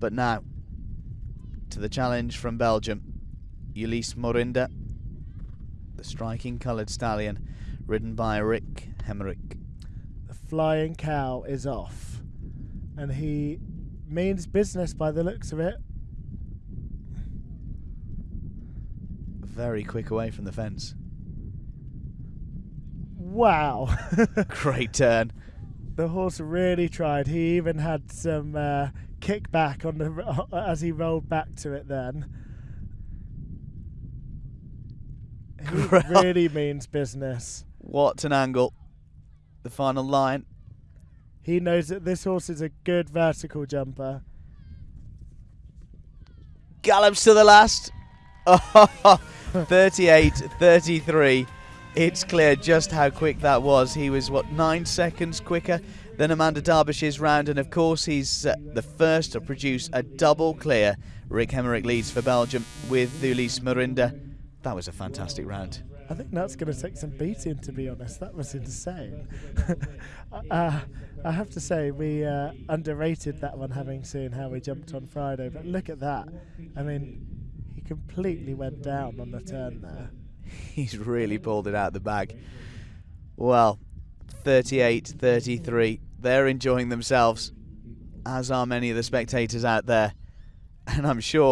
But now, to the challenge from Belgium, Ulysse Morinda, the striking coloured stallion, ridden by Rik Hemeryck. The flying cow is off, and he means business by the looks of it. Very quick away from the fence. Wow. Great turn. The horse really tried. He even had some uh, kickback on the as he rolled back to it. Then he really means business. What an angle. The final line. He knows that this horse is a good vertical jumper. Gallops to the last. Oh, 38 33. It's clear just how quick that was. He was, what, nine seconds quicker than Amanda Derbyshire's round, and of course, he's uh, the first to produce a double clear. Rik Hemeryck leads for Belgium with Ulysse Morinda. That was a fantastic round. I think that's going to take some beating, to be honest. That was insane. uh, I have to say, we uh, underrated that one, having seen how we jumped on Friday. But look at that. I mean, he completely went down on the turn there. He's really pulled it out the bag. Well, 38 33. They're enjoying themselves, as are many of the spectators out there. And I'm sure